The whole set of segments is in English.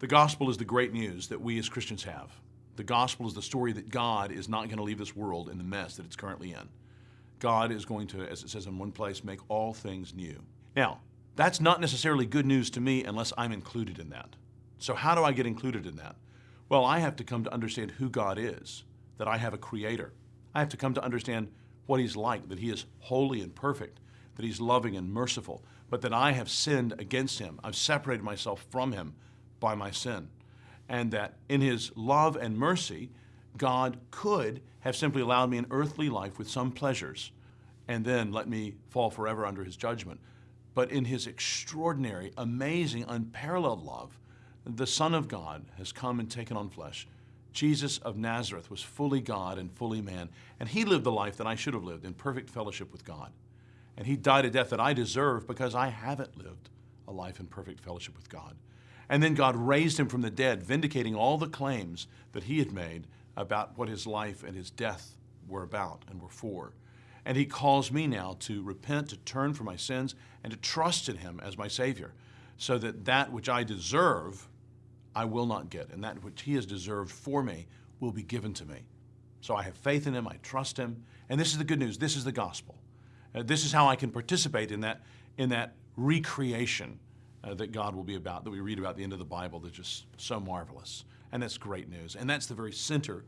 The gospel is the great news that we as Christians have. The gospel is the story that God is not going to leave this world in the mess that it's currently in. God is going to, as it says in one place, make all things new. Now, that's not necessarily good news to me unless I'm included in that. So how do I get included in that? Well, I have to come to understand who God is, that I have a creator. I have to come to understand what he's like, that he is holy and perfect, that he's loving and merciful, but that I have sinned against him. I've separated myself from him by my sin. And that in his love and mercy, God could have simply allowed me an earthly life with some pleasures and then let me fall forever under his judgment. But in his extraordinary, amazing, unparalleled love, the Son of God has come and taken on flesh. Jesus of Nazareth was fully God and fully man, and he lived the life that I should have lived in perfect fellowship with God. And he died a death that I deserve because I haven't lived a life in perfect fellowship with God. And then God raised him from the dead, vindicating all the claims that he had made about what his life and his death were about and were for. And he calls me now to repent, to turn from my sins, and to trust in him as my Savior, so that that which I deserve, I will not get, and that which he has deserved for me will be given to me. So I have faith in him, I trust him, and this is the good news, this is the gospel. Uh, this is how I can participate in that, in that recreation uh, that God will be about, that we read about at the end of the Bible that's just so marvelous. And that's great news. And that's the very center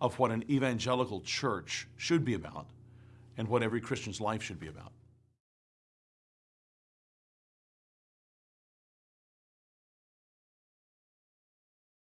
of what an evangelical church should be about and what every Christian's life should be about.